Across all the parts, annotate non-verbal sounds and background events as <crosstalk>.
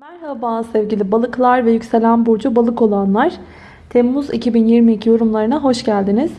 Merhaba sevgili balıklar ve yükselen burcu balık olanlar. Temmuz 2022 yorumlarına hoş geldiniz.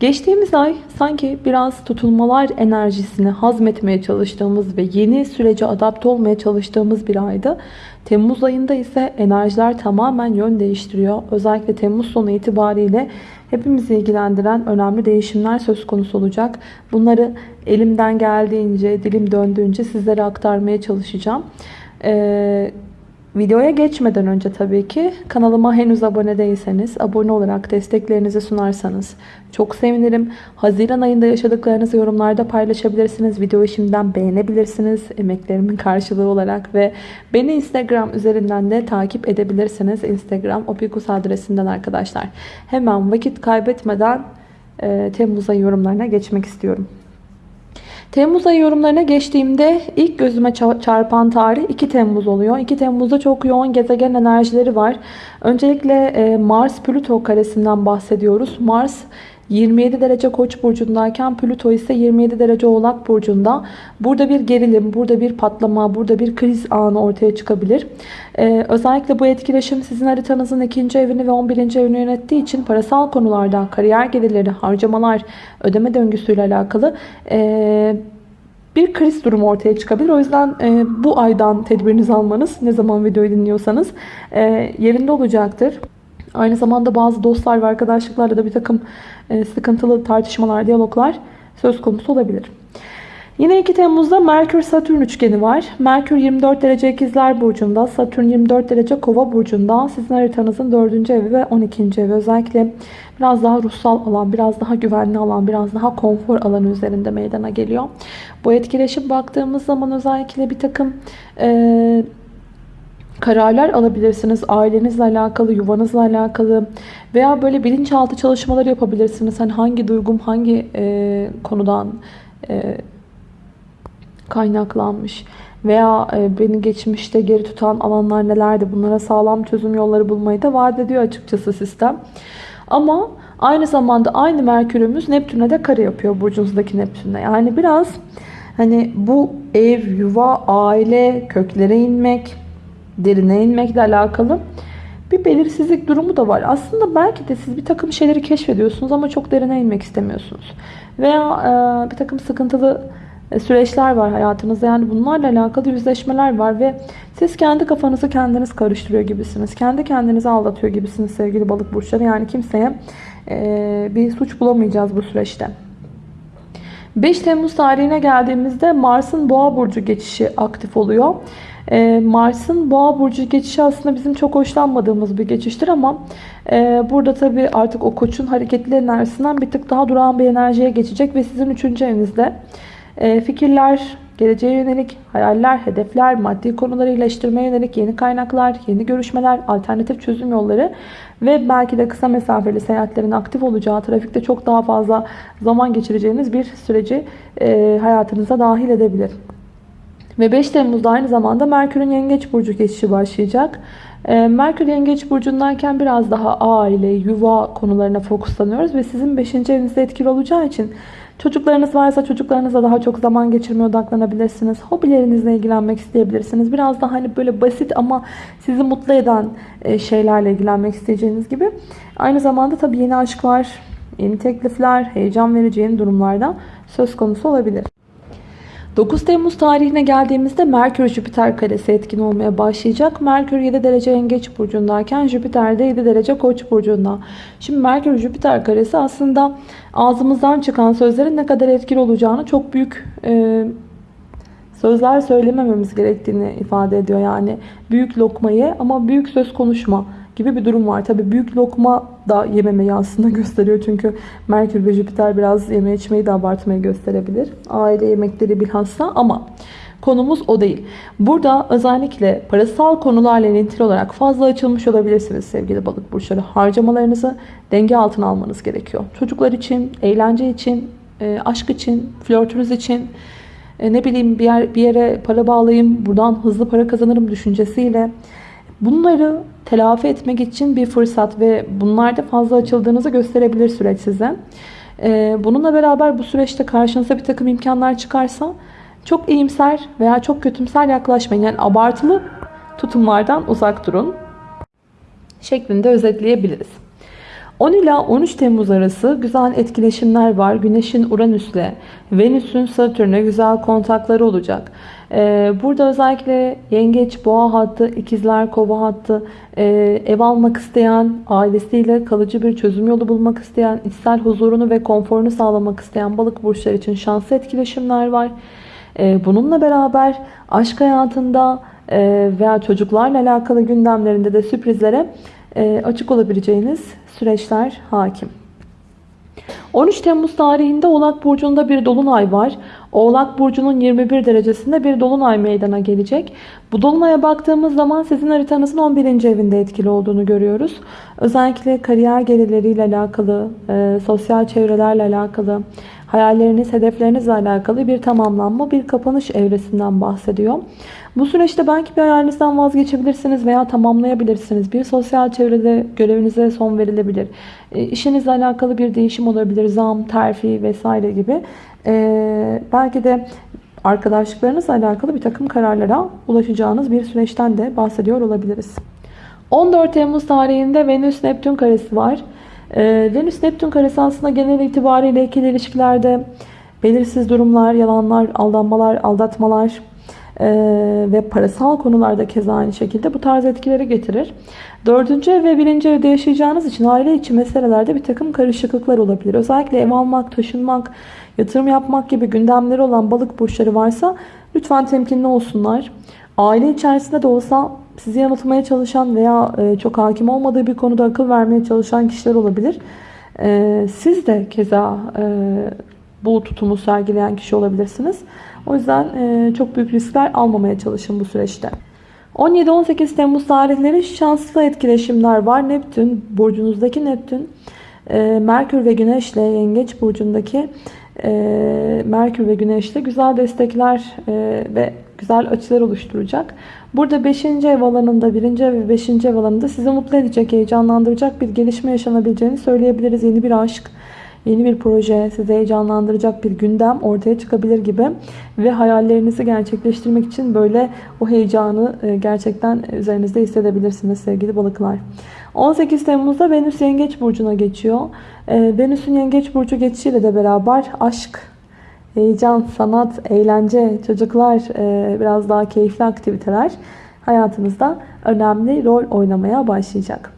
Geçtiğimiz ay sanki biraz tutulmalar enerjisini hazmetmeye çalıştığımız ve yeni sürece adapte olmaya çalıştığımız bir aydı. Temmuz ayında ise enerjiler tamamen yön değiştiriyor. Özellikle Temmuz sonu itibariyle hepimizi ilgilendiren önemli değişimler söz konusu olacak. Bunları elimden geldiğince, dilim döndüğünce sizlere aktarmaya çalışacağım. Ee, Videoya geçmeden önce tabii ki kanalıma henüz abone değilseniz abone olarak desteklerinizi sunarsanız çok sevinirim. Haziran ayında yaşadıklarınızı yorumlarda paylaşabilirsiniz. Videoyu şimdiden beğenebilirsiniz emeklerimin karşılığı olarak ve beni Instagram üzerinden de takip edebilirsiniz. Instagram opikus adresinden arkadaşlar. Hemen vakit kaybetmeden e, Temmuz ayı yorumlarına geçmek istiyorum. Temmuz ayı yorumlarına geçtiğimde ilk gözüme çarpan tarih 2 Temmuz oluyor. 2 Temmuz'da çok yoğun gezegen enerjileri var. Öncelikle e, Mars-Plüto karesinden bahsediyoruz. Mars 27 derece koç burcundayken Plüto ise 27 derece oğlak burcunda. Burada bir gerilim, burada bir patlama, burada bir kriz anı ortaya çıkabilir. Ee, özellikle bu etkileşim sizin haritanızın ikinci evini ve 11. evini yönettiği için parasal konularda kariyer gelirleri, harcamalar, ödeme döngüsüyle alakalı ee, bir kriz durumu ortaya çıkabilir. O yüzden e, bu aydan tedbirinizi almanız ne zaman videoyu dinliyorsanız e, yerinde olacaktır. Aynı zamanda bazı dostlar ve arkadaşlıklarla da bir takım e, sıkıntılı tartışmalar, diyaloglar söz konusu olabilir. Yine 2 Temmuz'da Merkür-Satürn üçgeni var. Merkür 24 derece ikizler burcunda, Satürn 24 derece kova burcunda. Sizin haritanızın 4. evi ve 12. evi. Özellikle biraz daha ruhsal alan, biraz daha güvenli alan, biraz daha konfor alanı üzerinde meydana geliyor. Bu etkileşim baktığımız zaman özellikle bir takım... E, kararlar alabilirsiniz. Ailenizle alakalı, yuvanızla alakalı veya böyle bilinçaltı çalışmaları yapabilirsiniz. Hani hangi duygum hangi e, konudan e, kaynaklanmış veya e, beni geçmişte geri tutan alanlar nelerdi? Bunlara sağlam çözüm yolları bulmayı da vaat ediyor açıkçası sistem. Ama aynı zamanda aynı Merkürümüz Neptün'e de kare yapıyor burcunuzdaki Neptün'e. Yani biraz hani bu ev, yuva, aile, köklere inmek, derine inmekle alakalı bir belirsizlik durumu da var. Aslında belki de siz bir takım şeyleri keşfediyorsunuz ama çok derine inmek istemiyorsunuz. Veya e, bir takım sıkıntılı e, süreçler var hayatınızda. Yani bunlarla alakalı yüzleşmeler var ve siz kendi kafanızı kendiniz karıştırıyor gibisiniz. Kendi kendinizi aldatıyor gibisiniz sevgili balık burçları. Yani kimseye e, bir suç bulamayacağız bu süreçte. 5 Temmuz tarihine geldiğimizde Mars'ın Boğa burcu geçişi aktif oluyor. Ee, Mars'ın Boğa burcu geçişi aslında bizim çok hoşlanmadığımız bir geçiştir ama e, burada tabii artık o koçun hareketli enerjisinden bir tık daha durağan bir enerjiye geçecek ve sizin 3. evinizde e, fikirler, geleceğe yönelik hayaller, hedefler, maddi konuları iyileştirmeye yönelik yeni kaynaklar, yeni görüşmeler, alternatif çözüm yolları ve belki de kısa mesafeli seyahatlerin aktif olacağı, trafikte çok daha fazla zaman geçireceğiniz bir süreci e, hayatınıza dahil edebilir. Ve 5 Temmuz'da aynı zamanda Merkür'ün Yengeç Burcu geçişi başlayacak. Ee, Merkür Yengeç Burcu'ndayken biraz daha aile, yuva konularına fokuslanıyoruz. Ve sizin 5. evinizde etkili olacağı için çocuklarınız varsa çocuklarınızla daha çok zaman geçirmeye odaklanabilirsiniz. Hobilerinizle ilgilenmek isteyebilirsiniz. Biraz daha hani böyle basit ama sizi mutlu eden e, şeylerle ilgilenmek isteyeceğiniz gibi. Aynı zamanda tabii yeni aşklar, yeni teklifler, heyecan verici yeni durumlarda söz konusu olabilir. 9 Temmuz tarihine geldiğimizde Merkür Jüpiter karesi etkin olmaya başlayacak. Merkür 7 derece Yengeç burcundayken Jüpiter de 7 derece Koç burcunda. Şimdi Merkür Jüpiter karesi aslında ağzımızdan çıkan sözlerin ne kadar etkili olacağını çok büyük e, sözler söylemememiz gerektiğini ifade ediyor. Yani büyük lokmayı ama büyük söz konuşma gibi bir durum var. Tabii büyük lokma da yememeyi aslında <laughs> gösteriyor. Çünkü Merkür ve Jüpiter biraz yeme içmeyi de abartmayı gösterebilir. Aile yemekleri bilhassa ama konumuz o değil. Burada özellikle parasal konularla ilintili olarak fazla açılmış olabilirsiniz sevgili balık burçları. Harcamalarınızı denge altına almanız gerekiyor. Çocuklar için, eğlence için, e, aşk için, flörtünüz için, e, ne bileyim bir, yer, bir yere para bağlayayım, buradan hızlı para kazanırım düşüncesiyle Bunları telafi etmek için bir fırsat ve bunlarda fazla açıldığınızı gösterebilir süreç size. Ee, bununla beraber bu süreçte karşınıza bir takım imkanlar çıkarsa çok iyimser veya çok kötümser yaklaşmayın. Yani abartılı tutumlardan uzak durun şeklinde özetleyebiliriz. 10 ila 13 Temmuz arası güzel etkileşimler var. Güneşin Uranüs'le, Venüs'ün Satürn'e güzel kontakları olacak. Ee, burada özellikle yengeç, boğa hattı, ikizler, kova hattı, e, ev almak isteyen, ailesiyle kalıcı bir çözüm yolu bulmak isteyen, içsel huzurunu ve konforunu sağlamak isteyen balık burçları için şanslı etkileşimler var. Ee, bununla beraber aşk hayatında e, veya çocuklarla alakalı gündemlerinde de sürprizlere e, açık olabileceğiniz süreçler hakim. 13 Temmuz tarihinde Oğlak Burcu'nda bir dolunay var. Oğlak Burcu'nun 21 derecesinde bir dolunay meydana gelecek. Bu dolunaya baktığımız zaman sizin haritanızın 11. evinde etkili olduğunu görüyoruz. Özellikle kariyer gelirleriyle alakalı, e, sosyal çevrelerle alakalı, hayalleriniz, hedeflerinizle alakalı bir tamamlanma, bir kapanış evresinden bahsediyor. Bu süreçte belki bir hayalinizden vazgeçebilirsiniz veya tamamlayabilirsiniz. Bir sosyal çevrede görevinize son verilebilir. E, işinizle alakalı bir değişim olabilir. Zam, terfi vesaire gibi. E, belki de arkadaşlıklarınızla alakalı bir takım kararlara ulaşacağınız bir süreçten de bahsediyor olabiliriz. 14 Temmuz tarihinde Venüs-Neptün karesi var. Ee, Venüs-Neptün karesi aslında genel itibariyle ikili ilişkilerde belirsiz durumlar, yalanlar, aldanmalar, aldatmalar e, ve parasal konularda keza aynı şekilde bu tarz etkileri getirir. Dördüncü ev ve birinci evde yaşayacağınız için aile içi meselelerde bir takım karışıklıklar olabilir. Özellikle ev almak, taşınmak, yatırım yapmak gibi gündemleri olan balık burçları varsa lütfen temkinli olsunlar. Aile içerisinde de olsa sizi yanıltmaya çalışan veya e, çok hakim olmadığı bir konuda akıl vermeye çalışan kişiler olabilir. E, siz de keza e, bu tutumu sergileyen kişi olabilirsiniz. O yüzden çok büyük riskler almamaya çalışın bu süreçte. 17-18 Temmuz tarihleri şanslı etkileşimler var. Neptün, burcunuzdaki Neptün, Merkür ve Güneş ile Yengeç burcundaki Merkür ve Güneş ile güzel destekler ve güzel açılar oluşturacak. Burada 5. ev alanında, 1. ev ve 5. ev alanında sizi mutlu edecek, heyecanlandıracak bir gelişme yaşanabileceğini söyleyebiliriz. Yeni bir aşk, yeni bir proje, sizi heyecanlandıracak bir gündem ortaya çıkabilir gibi. Ve hayallerinizi gerçekleştirmek için böyle o heyecanı e, gerçekten üzerinizde hissedebilirsiniz sevgili balıklar. 18 Temmuz'da Venüs Yengeç Burcu'na geçiyor. E, Venüs'ün Yengeç Burcu geçişiyle de beraber aşk, heyecan, sanat, eğlence, çocuklar, e, biraz daha keyifli aktiviteler hayatınızda önemli rol oynamaya başlayacak.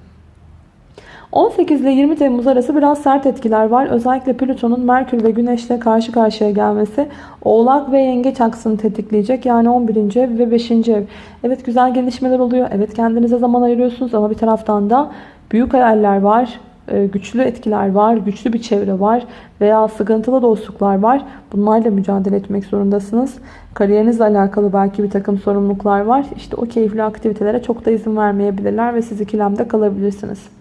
18 ile 20 Temmuz arası biraz sert etkiler var. Özellikle Plüton'un Merkür ve Güneş'le karşı karşıya gelmesi Oğlak ve Yengeç aksını tetikleyecek. Yani 11. ev ve 5. ev. Evet güzel gelişmeler oluyor. Evet kendinize zaman ayırıyorsunuz ama bir taraftan da büyük hayaller var. E, güçlü etkiler var, güçlü bir çevre var veya sıkıntılı dostluklar var. Bunlarla mücadele etmek zorundasınız. Kariyerinizle alakalı belki bir takım sorumluluklar var. İşte o keyifli aktivitelere çok da izin vermeyebilirler ve siz ikilemde kalabilirsiniz.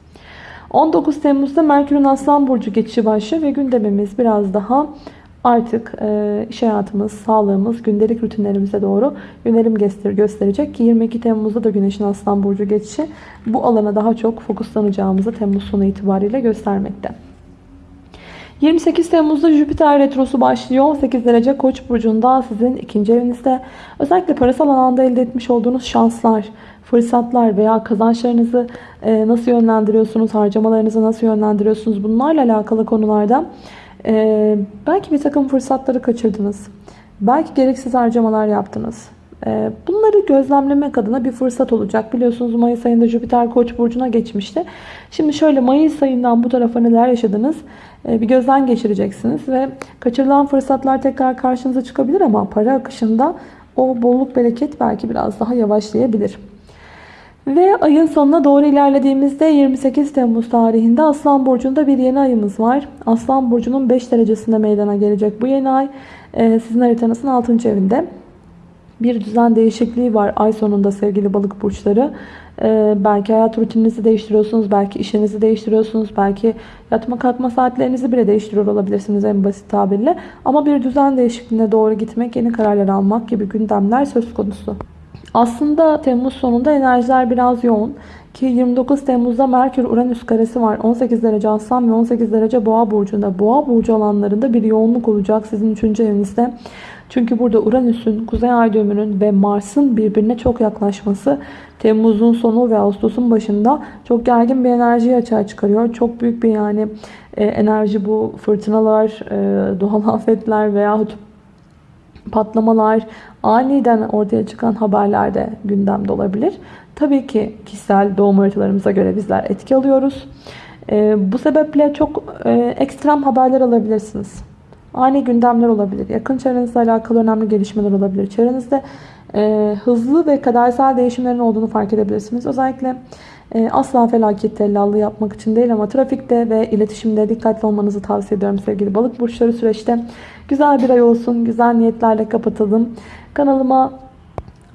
19 Temmuz'da Merkür'ün Aslan Burcu geçişi başlıyor ve gündemimiz biraz daha artık e, iş hayatımız, sağlığımız, gündelik rutinlerimize doğru yönelim gösterecek ki 22 Temmuz'da da Güneş'in Aslan Burcu geçişi bu alana daha çok fokuslanacağımızı Temmuz sonu itibariyle göstermekte. 28 Temmuz'da Jüpiter Retrosu başlıyor. 8 derece Koç burcunda sizin ikinci evinizde. Özellikle parasal alanda elde etmiş olduğunuz şanslar, fırsatlar veya kazançlarınızı e, nasıl yönlendiriyorsunuz, harcamalarınızı nasıl yönlendiriyorsunuz bunlarla alakalı konularda ee, belki bir takım fırsatları kaçırdınız. Belki gereksiz harcamalar yaptınız. Ee, bunları gözlemlemek adına bir fırsat olacak. Biliyorsunuz Mayıs ayında Jüpiter Koç burcuna geçmişti. Şimdi şöyle Mayıs ayından bu tarafa neler yaşadınız? Ee, bir gözden geçireceksiniz ve kaçırılan fırsatlar tekrar karşınıza çıkabilir ama para akışında o bolluk bereket belki biraz daha yavaşlayabilir. Ve ayın sonuna doğru ilerlediğimizde 28 Temmuz tarihinde Aslan Burcu'nda bir yeni ayımız var. Aslan Burcu'nun 5 derecesinde meydana gelecek bu yeni ay. Ee, sizin haritanızın 6. evinde. Bir düzen değişikliği var ay sonunda sevgili balık burçları. Ee, belki hayat rutininizi değiştiriyorsunuz. Belki işinizi değiştiriyorsunuz. Belki yatma kalkma saatlerinizi bile değiştiriyor olabilirsiniz en basit tabirle. Ama bir düzen değişikliğine doğru gitmek, yeni kararlar almak gibi gündemler söz konusu. Aslında Temmuz sonunda enerjiler biraz yoğun. Ki 29 Temmuz'da Merkür Uranüs karesi var. 18 derece Aslan ve 18 derece Boğa burcunda. Boğa burcu alanlarında bir yoğunluk olacak sizin 3. evinizde. Çünkü burada Uranüs'ün, Kuzey Ay düğümünün ve Mars'ın birbirine çok yaklaşması Temmuz'un sonu ve Ağustos'un başında çok gergin bir enerjiyi açığa çıkarıyor. Çok büyük bir yani e, enerji bu fırtınalar, e, doğal <laughs> afetler veyahut patlamalar, aniden ortaya çıkan haberler de gündemde olabilir. Tabii ki kişisel doğum haritalarımıza göre bizler etki alıyoruz. E, bu sebeple çok e, ekstrem haberler alabilirsiniz. Ani gündemler olabilir. Yakın çevrenizle alakalı önemli gelişmeler olabilir. Çevrenizde e, hızlı ve kadersel değişimlerin olduğunu fark edebilirsiniz. Özellikle asla felaket tellallığı yapmak için değil ama trafikte ve iletişimde dikkatli olmanızı tavsiye ediyorum sevgili balık burçları süreçte. Güzel bir ay olsun. Güzel niyetlerle kapatalım. Kanalıma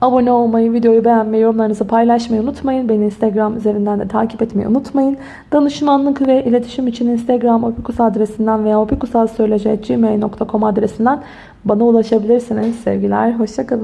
Abone olmayı, videoyu beğenmeyi, yorumlarınızı paylaşmayı unutmayın. Beni Instagram üzerinden de takip etmeyi unutmayın. Danışmanlık ve iletişim için Instagram opikus adresinden veya opikusalsöylece.gmail.com adresinden bana ulaşabilirsiniz. Sevgiler, hoşçakalın.